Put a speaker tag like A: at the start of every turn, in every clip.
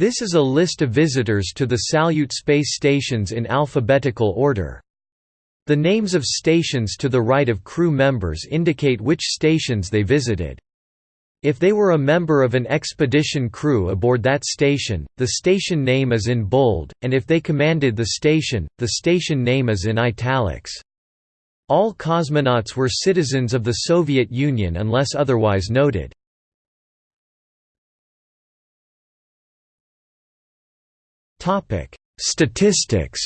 A: This is a list of visitors to the Salyut space stations in alphabetical order. The names of stations to the right of crew members indicate which stations they visited. If they were a member of an expedition crew aboard that station, the station name is in bold, and if they commanded the station, the station name is in italics. All cosmonauts were citizens of the Soviet Union unless otherwise noted. Statistics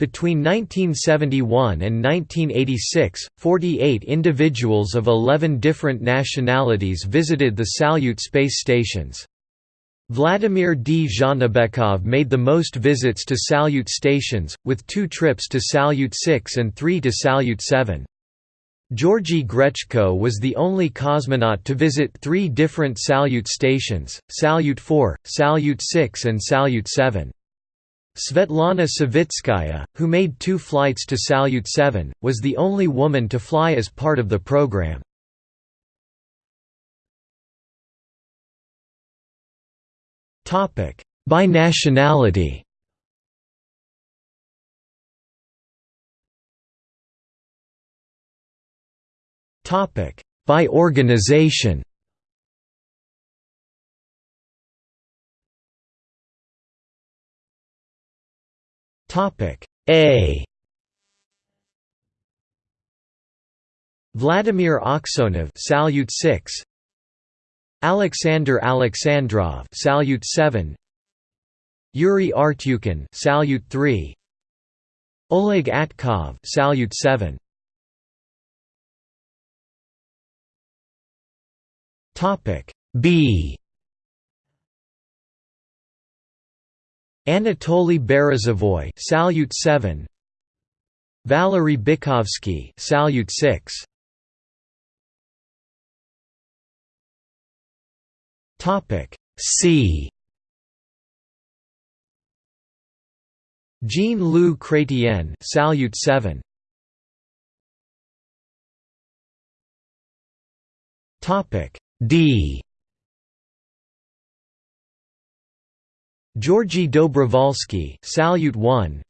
A: Between 1971 and 1986, 48 individuals of 11 different nationalities visited the Salyut space stations. Vladimir Dzhanibekov made the most visits to Salyut stations, with two trips to Salyut 6 and three to Salyut 7. Georgy Grechko was the only cosmonaut to visit three different Salyut stations, Salyut 4, Salyut 6 and Salyut 7. Svetlana Savitskaya, who made two flights to Salyut 7, was the only woman to fly as part of the program. By nationality Topic by organization. Topic A. Vladimir Aksionov, Salyut 6. Alexander Alexandrov, Salyut 7. Yuri Artyukhin, Salyut 3. Oleg Atkov, Salyut 7. Topic B. Anatoly Berezovoy, Salyut 7 Valery Bykovsky, Salyut 6 Topic C. Jean-Luc Chrétien, Salyut 7 Topic D. Georgy Dobrovolsky, Salyut 1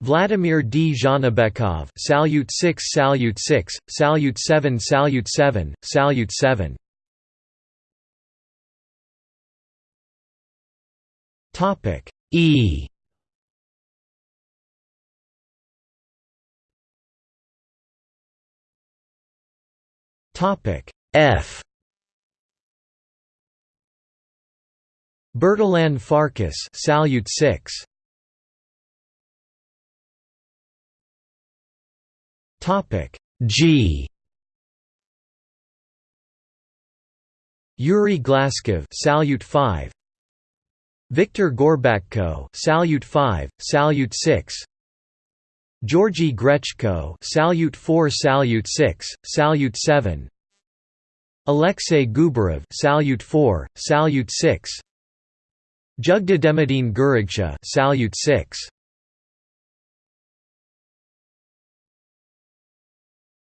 A: Vladimir Dzhanibekov, Salyut 6 Salyut 6, Salyut 7 Salyut 7, Salyut 7 Topic E. Topic F. Bertalan Farkas Salyut 6 Topic G. Yuri Glazkov Salyut 5 Viktor Gorbatko Salyut 5 Salyut 6 Georgy Grechko Salyut 4 Salyut 6 Salyut 7 Alexei Gubarev Salyut 4, Salyut 6 Jügderdemidiin Gürragchaa Salyut 6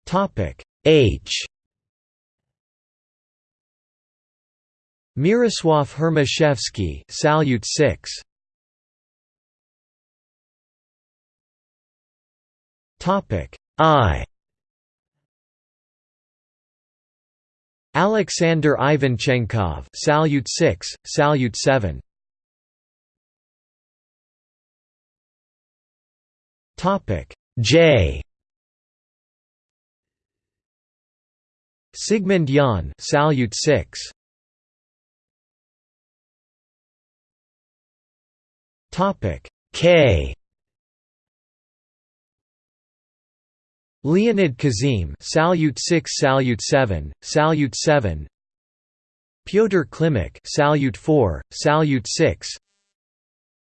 A: Topic H. Miroslav Hermaszewski Salyut 6 Topic I Alexander Ivanchenkov Salyut 6, Salyut 7 Topic J. Sigmund Jähn Salyut 6 Topic K Leonid Kizim Salyut 6 Salyut 7 Salyut 7 Pyotr Klimuk Salyut 4 Salyut 6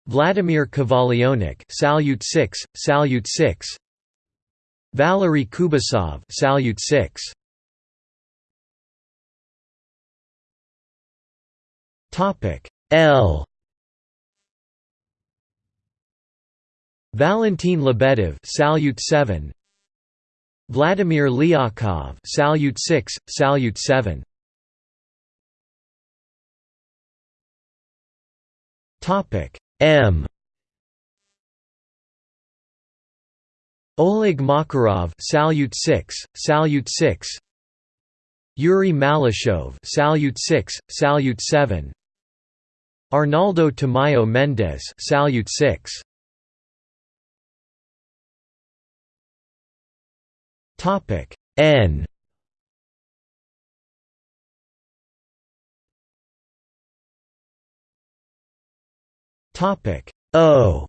A: Vladimir Kovalyonok Salyut 6 Salyut 6 Valery Kubasov Salyut 6 Topic L. Valentin Lebedev Salyut 7 Vladimir Lyakhov Salyut 6, Salyut 7. Topic M Oleg Makarov Salyut 6, Salyut 6. Yuri Malyshev Salyut 6, Salyut 7. Arnaldo Tamayo Mendez Salyut 6. Topic N. Topic O.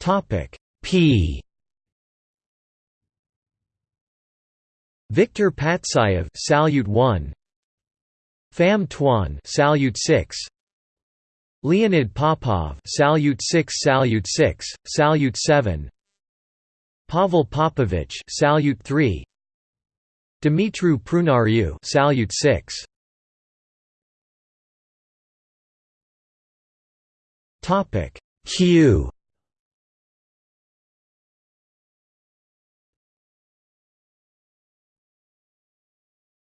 A: Topic P. Victor Patsayev Salyut 1 Pham Tuan Salyut 6 Leonid Popov Salyut 6 Salyut 6 Salyut 7 Pavel Popovich Salyut 3 Dumitru Prunariu Salyut 6 Topic Q.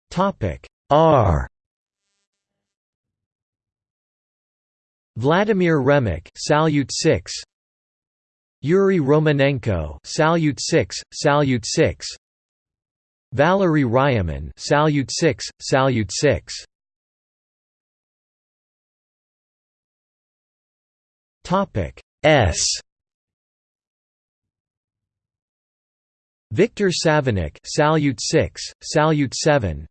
A: Topic R Vladimir Remek Salyut 6 Yuri Romanenko Salyut 6 Salyut 6 Valery Ryumin Salyut 6 Salyut 6 Topic S. Viktor Savinykh Salyut 6 Salyut 7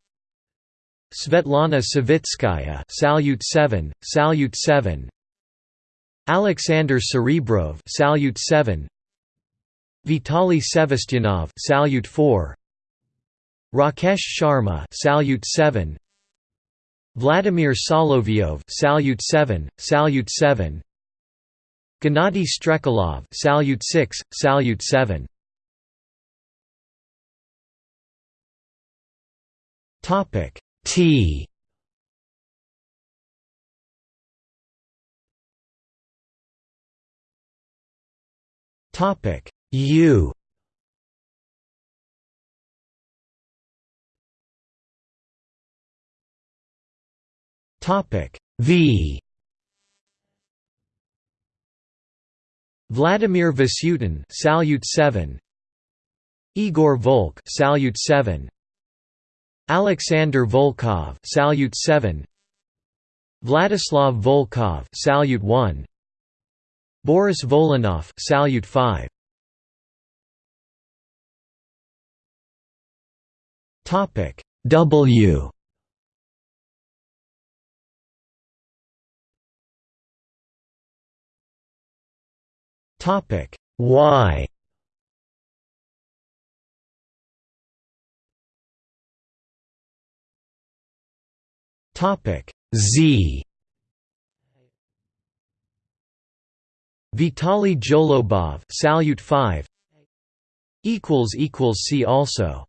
A: Svetlana Savitskaya Salyut 7 Salyut 7 Alexander Serebrov Salyut 7 Vitaly Sevastyanov Salyut 4 Rakesh Sharma Salyut 7 Vladimir Solovyov Salyut 7 Salyut 7 Gennady Strekalov Salyut 6 Salyut 7 Topic T. Topic U. Topic V. Vladimir Vasyutin Salyut 7 Igor Volk Salyut 7 Alexander Volkov Salyut 7 Vladislav Volkov Salyut 1 Boris Volynov Salyut 5 Topic W. Topic Y Topic Z. Vitali Zholobov Salyut 5 equals equals see also